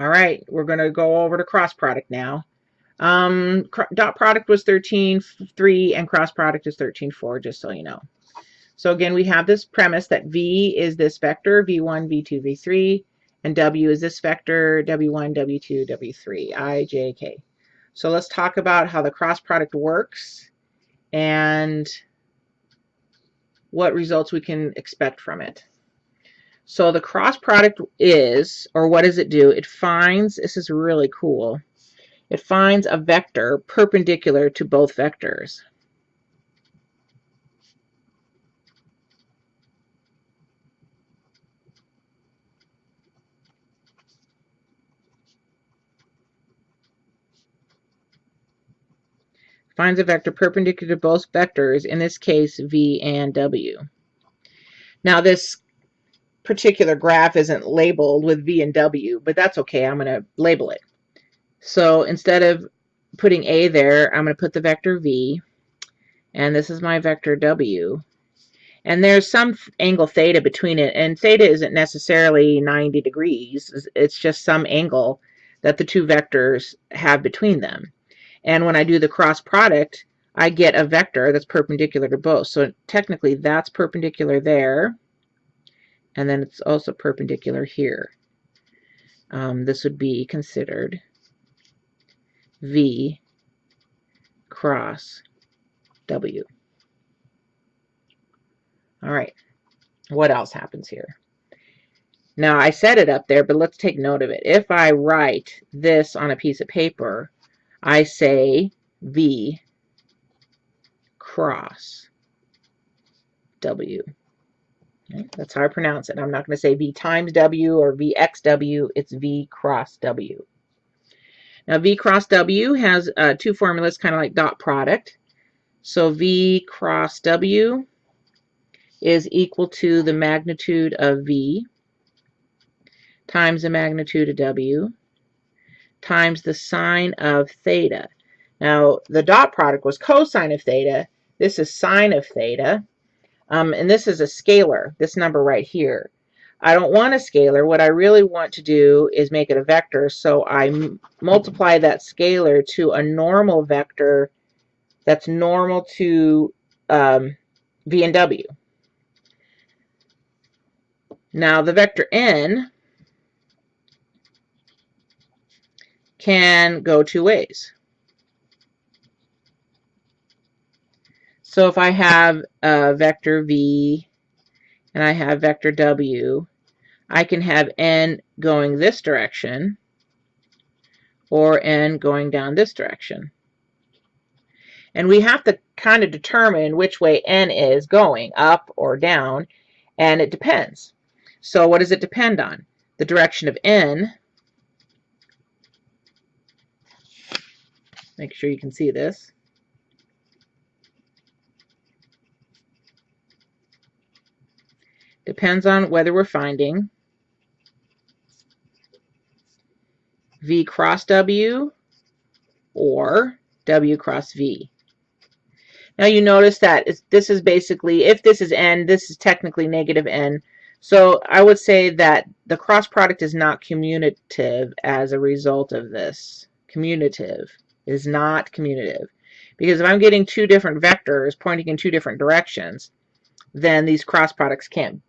All right, we're going to go over to cross product now. Um, dot product was 13.3 and cross product is 13.4, just so you know. So again, we have this premise that V is this vector, V1, V2, V3, and W is this vector, W1, W2, W3, I, J, K. So let's talk about how the cross product works and what results we can expect from it. So the cross product is, or what does it do? It finds, this is really cool, it finds a vector perpendicular to both vectors. finds a vector perpendicular to both vectors, in this case v and w. Now this particular graph isn't labeled with v and w, but that's okay. I'm going to label it. So instead of putting a there, I'm going to put the vector v, and this is my vector w. And there's some angle theta between it, and theta isn't necessarily 90 degrees. It's just some angle that the two vectors have between them. And when I do the cross product, I get a vector that's perpendicular to both. So technically that's perpendicular there. And then it's also perpendicular here. Um, this would be considered V cross W. All right, what else happens here? Now I set it up there, but let's take note of it. If I write this on a piece of paper, I say V cross W. That's how I pronounce it. I'm not going to say V times W or VXW. It's V cross W. Now V cross W has uh, two formulas, kind of like dot product. So V cross W is equal to the magnitude of V times the magnitude of W times the sine of theta. Now, the dot product was cosine of theta. This is sine of theta. Um, and this is a scalar, this number right here. I don't want a scalar. What I really want to do is make it a vector. So I multiply that scalar to a normal vector that's normal to um, v and w. Now the vector n can go two ways. So if I have a vector v and I have vector w, I can have n going this direction or n going down this direction. And we have to kind of determine which way n is going, up or down, and it depends. So what does it depend on? The direction of n Make sure you can see this. Depends on whether we're finding V cross W or W cross V. Now you notice that this is basically, if this is n, this is technically negative n. So I would say that the cross product is not commutative as a result of this. Commutative is not commutative. Because if I'm getting two different vectors pointing in two different directions, then these cross products can't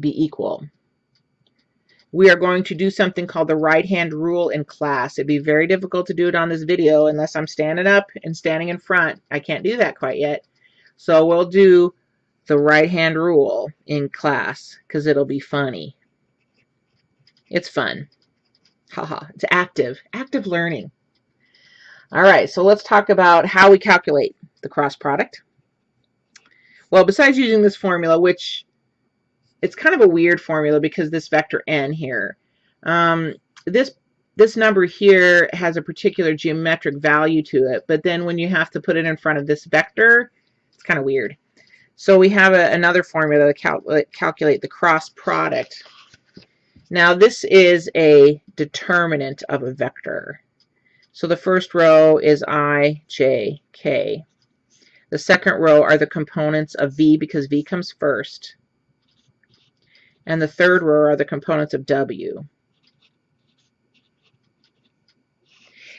be equal. We are going to do something called the right-hand rule in class. It'd be very difficult to do it on this video unless I'm standing up and standing in front. I can't do that quite yet. So we'll do the right-hand rule in class because it'll be funny. It's fun. Haha, it's active, active learning. All right, so let's talk about how we calculate the cross product. Well, besides using this formula, which it's kind of a weird formula because this vector n here, um, this this number here has a particular geometric value to it, but then when you have to put it in front of this vector, it's kind of weird. So we have a, another formula to cal calculate the cross product. Now this is a determinant of a vector. So the first row is I, J, K. The second row are the components of V because V comes first. And the third row are the components of W.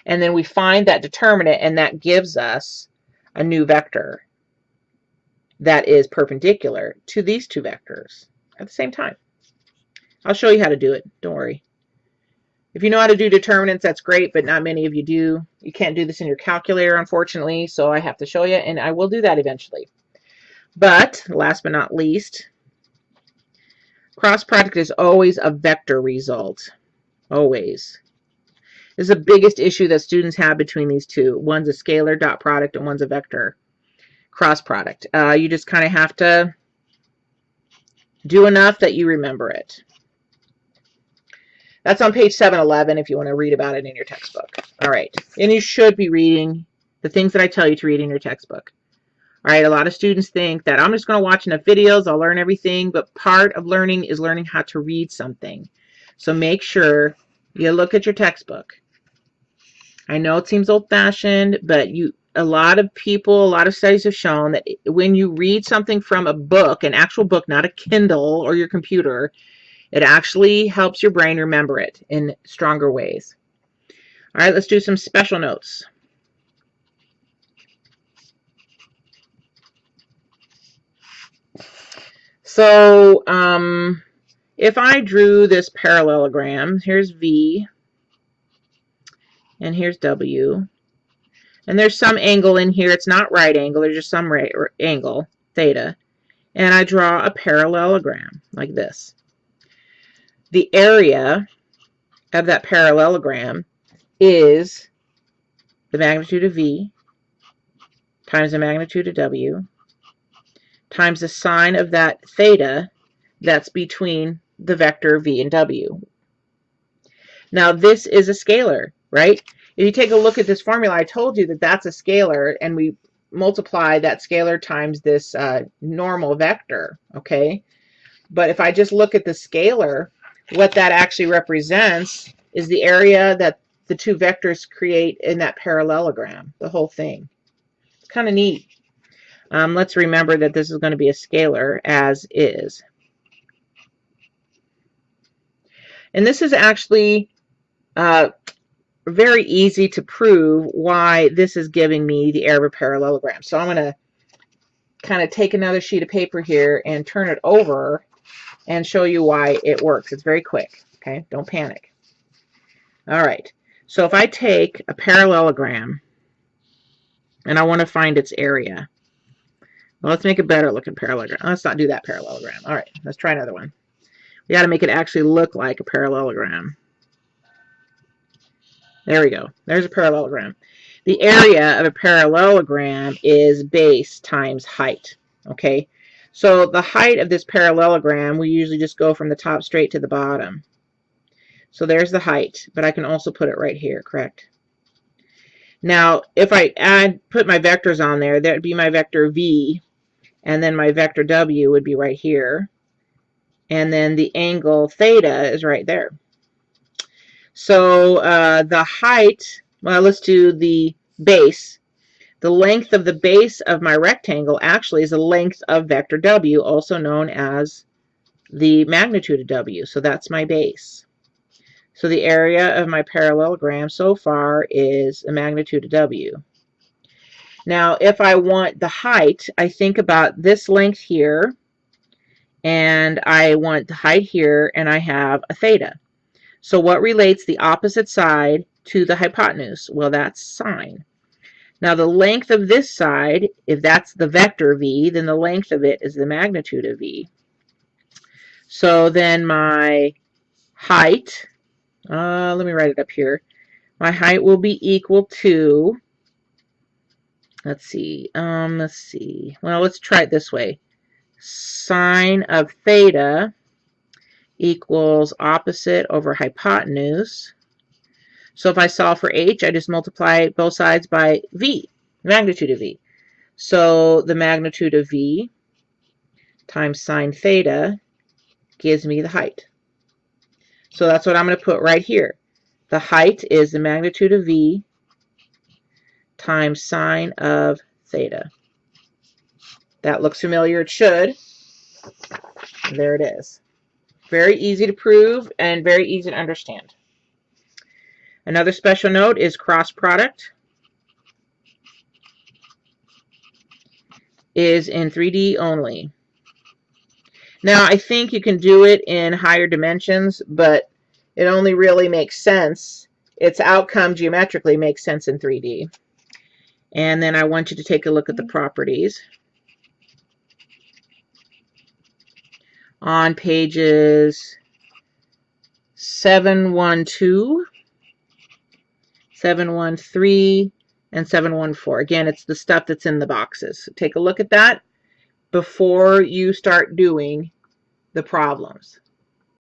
And then we find that determinant and that gives us a new vector that is perpendicular to these two vectors at the same time. I'll show you how to do it. Don't worry. If you know how to do determinants, that's great, but not many of you do. You can't do this in your calculator, unfortunately, so I have to show you, and I will do that eventually. But, last but not least, cross product is always a vector result. Always. This is the biggest issue that students have between these two. One's a scalar dot product and one's a vector cross product. Uh, you just kind of have to do enough that you remember it. That's on page 711 if you want to read about it in your textbook. All right. And you should be reading the things that I tell you to read in your textbook. Right. A lot of students think that I'm just going to watch enough videos. I'll learn everything. But part of learning is learning how to read something. So make sure you look at your textbook. I know it seems old fashioned, but you a lot of people, a lot of studies have shown that when you read something from a book, an actual book, not a Kindle or your computer, it actually helps your brain remember it in stronger ways. All right, let's do some special notes. So um, if I drew this parallelogram, here's V, and here's W, and there's some angle in here. It's not right angle. There's just some right angle, theta. And I draw a parallelogram like this the area of that parallelogram is the magnitude of V times the magnitude of W times the sine of that theta that's between the vector V and W. Now this is a scalar, right? If you take a look at this formula, I told you that that's a scalar and we multiply that scalar times this uh, normal vector, okay? But if I just look at the scalar, what that actually represents is the area that the two vectors create in that parallelogram, the whole thing. It's kind of neat. Um, let's remember that this is going to be a scalar as is. And this is actually uh, very easy to prove why this is giving me the area of a parallelogram. So I'm going to kind of take another sheet of paper here and turn it over and show you why it works. It's very quick, okay? Don't panic. All right, so if I take a parallelogram and I want to find its area, well, let's make a better looking parallelogram. Let's not do that parallelogram. All right, let's try another one. We got to make it actually look like a parallelogram. There we go. There's a parallelogram. The area of a parallelogram is base times height. Okay, so the height of this parallelogram, we usually just go from the top straight to the bottom. So there's the height, but I can also put it right here, correct? Now, if I add, put my vectors on there, that would be my vector v, and then my vector w would be right here. And then the angle theta is right there. So uh, the height, well, let's do the base. The length of the base of my rectangle actually is the length of vector W, also known as the magnitude of W. So that's my base. So the area of my parallelogram so far is the magnitude of W. Now, if I want the height, I think about this length here, and I want the height here, and I have a theta. So what relates the opposite side to the hypotenuse? Well, that's sine. Now the length of this side, if that's the vector v, then the length of it is the magnitude of v. So then my height, uh, let me write it up here. My height will be equal to, let's see, um, let's see. Well, let's try it this way. Sine of theta equals opposite over hypotenuse so if I solve for h, I just multiply both sides by v, magnitude of v. So the magnitude of v times sine theta gives me the height. So that's what I'm going to put right here. The height is the magnitude of v times sine of theta. That looks familiar. It should. There it is. Very easy to prove and very easy to understand. Another special note is cross product is in 3D only. Now, I think you can do it in higher dimensions, but it only really makes sense. Its outcome geometrically makes sense in 3D. And then I want you to take a look at the mm-hmm. properties. On pages 712, 713, and 714. Again, it's the stuff that's in the boxes. So take a look at that before you start doing the problems.